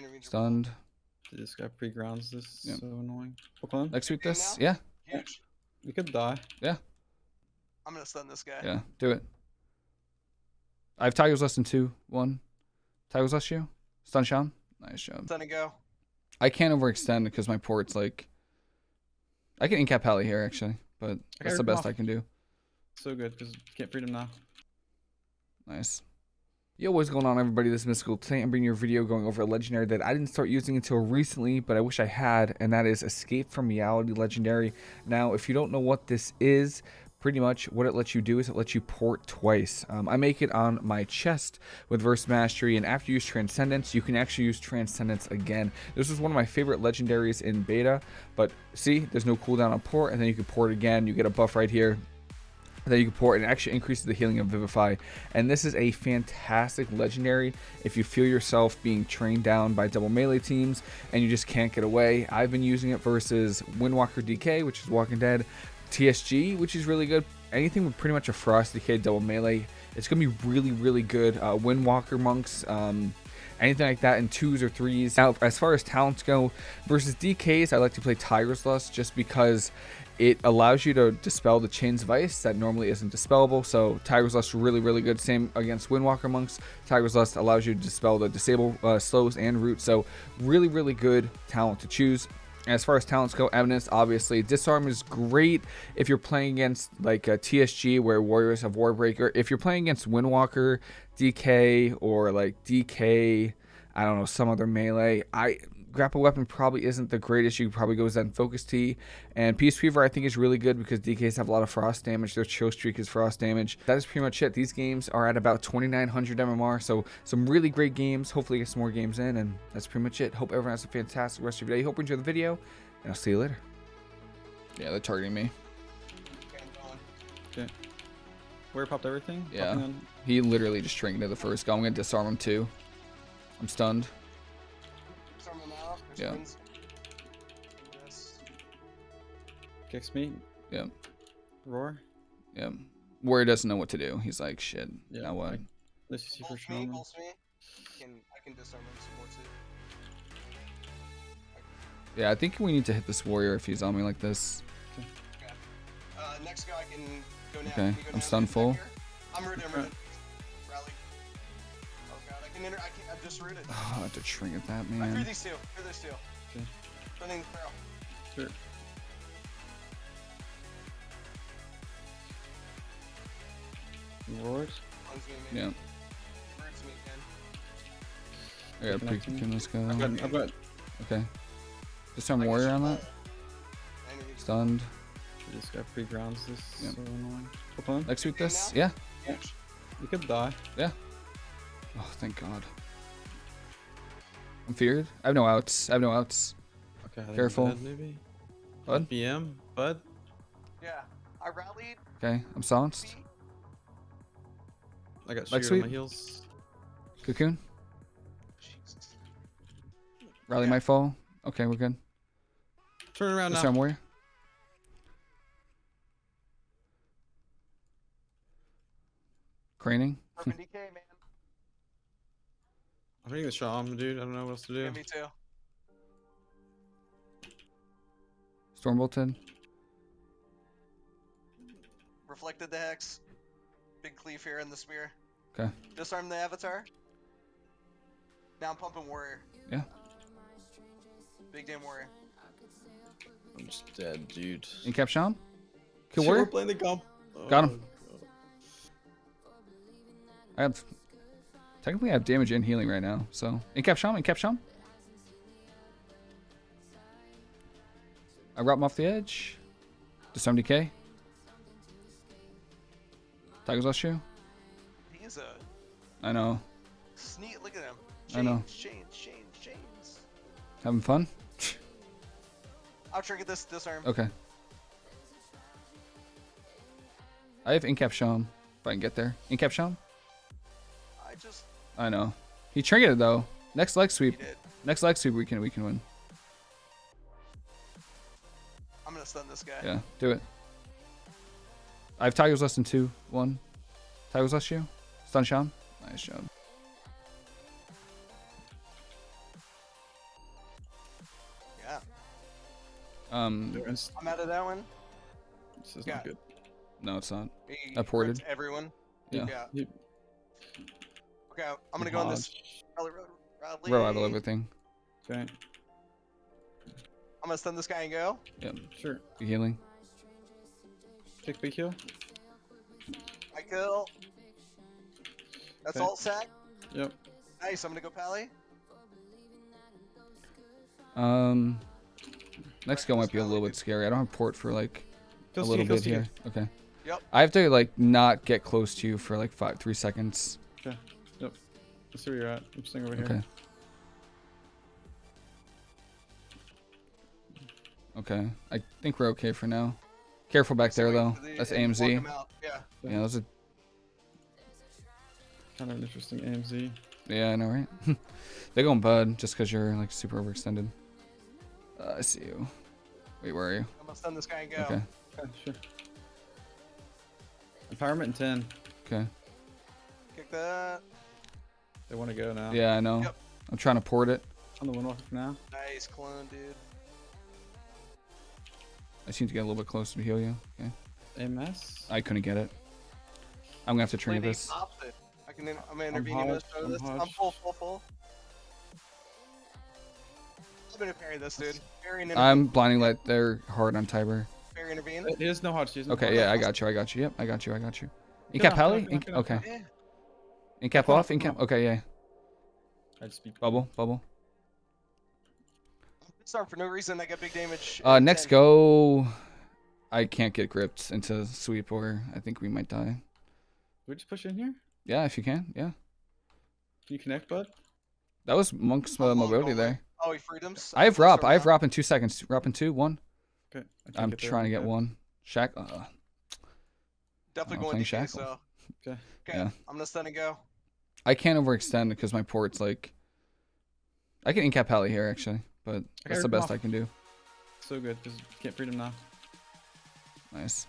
Enemy Stunned. This guy pre-grounds this. Yep. So annoying. Pokemon? Execute Okay, this. now? Yeah. Huge. You could die. Yeah. I'm gonna stun this guy. Yeah. Do it. I have Tiger's Lust than two. One. Tiger's Lust you. Stun Sean. Nice job. Stun and go. I can't overextend because my port's like. I can incap Pally here actually, but that's the rip him best I can do. So good because you can't freedom now. Nice. Yo, what's going on, everybody? This is Mystical. Today I'm bringing you a video going over a legendary that I didn't start using until recently, but I wish I had, and that is Escape from Reality Legendary. Now, if you don't know what this is, pretty much what it lets you do is it lets you port twice. Um, I make it on my chest with Verse Mastery, and after you use Transcendence, you can actually use Transcendence again. This was one of my favorite legendaries in beta, but see, there's no cooldown on port, and then you can port again. You get a buff right here. That you can port and actually increases the healing of Vivify. And this is a fantastic legendary if you feel yourself being trained down by double melee teams and you just can't get away. I've been using it versus Windwalker DK, which is Walking Dead, TSG, which is really good. Anything with pretty much a Frost DK double melee, it's gonna be really, really good. Uh, Windwalker monks, um, anything like that in twos or threes. Now, as far as talents go, versus DKs, I like to play Tiger's Lust just because it allows you to dispel the chains of ice that normally isn't dispellable. So Tiger's Lust really, really good. Same against Windwalker monks. Tiger's Lust allows you to dispel the disable uh, slows and roots. So really, really good talent to choose. As far as talents go, Eminence, obviously. Disarm is great if you're playing against like a TSG where Warriors have Warbreaker. If you're playing against Windwalker, DK, or like DK, I don't know, some other melee, I grapple weapon probably isn't the greatest. You probably go Zen Focus Tea. And Peace Weaver I think is really good because DKs have a lot of frost damage. Their chill streak is frost damage. That is pretty much it. These games are at about 2900 MMR. So some really great games. Hopefully get some more games in. And that's pretty much it. Hope everyone has a fantastic rest of your day. Hope you enjoy the video. And I'll see you later. Yeah, they're targeting me. Okay, Where popped everything? Yeah. He literally just trinketed to the first go. I'm going to disarm him too. I'm stunned. Yeah. wings. This. Kicks me. Yeah. Roar. Yeah. Warrior doesn't know what to do. He's like, shit. Yeah, now what? like- Let's see for Pulse me, me. I can, I can disarm him some more too. Yeah, I think we need to hit this warrior if he's on me like this. Uh, next guy can go now. Okay, Can go I'm now, stun full. I'm rooted, I'm rooted. Can enter, I can, I'm just rooted. Oh, I have to trinket that, man. I threw man. these two, threw these two. Okay. Stunning barrel. Sure. Roars. Cleanse Yeah. maybe. Roots me again. I got pre Connecting. can this go. I've got, I've got Okay. Disarm I can warrior on that. Enemy. Stunned. this guy pre-grounds this. Yep. So annoying. Pokemon. Execute Okay, this. now? Yeah. You could die. Oh, thank God. I'm feared. I have no outs. I have no outs. Okay. I Careful. I'm maybe. Bud? BM. Bud. Yeah. I rallied. Okay. I'm silenced. I got Like shield on my heels. Cocoon. Jesus. Rally Yeah. might fall. Okay, we're good. Turn around now. Disarm warrior. Craning. Urban DK, man. I'm hitting the Shaman, dude. I don't know what else to do. Yeah, me too. Storm bolted. Reflected the hex. Big cleave here in the spear. Okay. Disarm the avatar. Now I'm pumping warrior. Yeah. Big damn warrior. I'm just dead, dude. Incap Sean. Kill Shit, warrior. We're playing the comp. Got him. Oh, God. I have technically I have damage and healing right now. So incap shaman, incap shaman. I route him off the edge. Disarm DK. Tiger's Lust shoe. He is a I know. sneak. Look at him. I know. Chains, chains, chains, chains. Having fun? I'll trigger this disarm. Okay. I have incap shaman. If I can get there. Incap shaman? just. I know. He triggered it though. Next leg sweep. Next leg sweep, we can we can win. I'm gonna stun this guy. Yeah, do it. I have Tiger's Lust than two, one. Tiger's Lust you. Stun Sean. Nice job. Yeah. Um. I'm out of that one. This is yeah. not good. No, it's not. He ported Everyone. Yeah. yeah. Okay, I'm gonna go on this. Hodge. Rally, rally, rally. Row out of everything. Okay. I'm gonna stun this guy and go. Yep. Sure. Healing. Take big heal. I kill. That's Okay. alt sack. Yep. Nice. I'm gonna go pally. Um, next go might be a little bit scary. I don't have port for like a little bit here. Okay. Yep. I have to like not get close to you for like five, three seconds. Let's see where you're at. I'm staying over here. Okay. Okay. I think we're okay for now. Careful back there though. That's AMZ. him. Yeah. Yeah, that's a Kind of an interesting AMZ. yeah, I know, right? They're going bud just because you're like super overextended. Uh, I see you. Wait, where are you? I'm gonna stun this guy and go. Okay. Okay, sure. Empowerment in 10. Okay. Kick that. They want to go now. Yeah, I know. Yep. I'm trying to port it. On the one off now. Nice clone, dude. I seem to get a little bit closer to heal you. Okay. MS. I couldn't get it. I'm gonna have to Play trigger this. opposite. I can. In, I'm gonna intervene in this. I'm this. I'm full, full, full. I'm gonna parry this, dude. Parry. I'm blinding light. They're hard on Tiber. Parry intervene. He has no hodge. He no Okay, hodge. yeah, I got you. I got you. Yep, I got you. I got you. Get Incap off, Heli? get off, get off, get. Okay. Yeah. Incap Come on, off? come Incap? on. Okay, yeah. I just beat Bubble, bubble. Start for no reason. I got big damage. Uh, next 10. go. I can't get gripped into sweep, or I think we might die. we just push in here? Yeah, if you can. Yeah. Can you connect, bud? That was Monk's uh, mobility oh, there. Oh, he freed freedoms. I have Those Rop. I have Rop. Rop in two seconds. Rop in two, one. Okay. I can't I'm trying to get okay. one. Shack. Uh, Definitely going playing DK, Shackle. so. Okay. Okay. Yeah. I'm gonna stun and go. I can't overextend because my port's like. I can incap Heli here actually, but that's the best. I can do. So good because can't freedom now. Nice.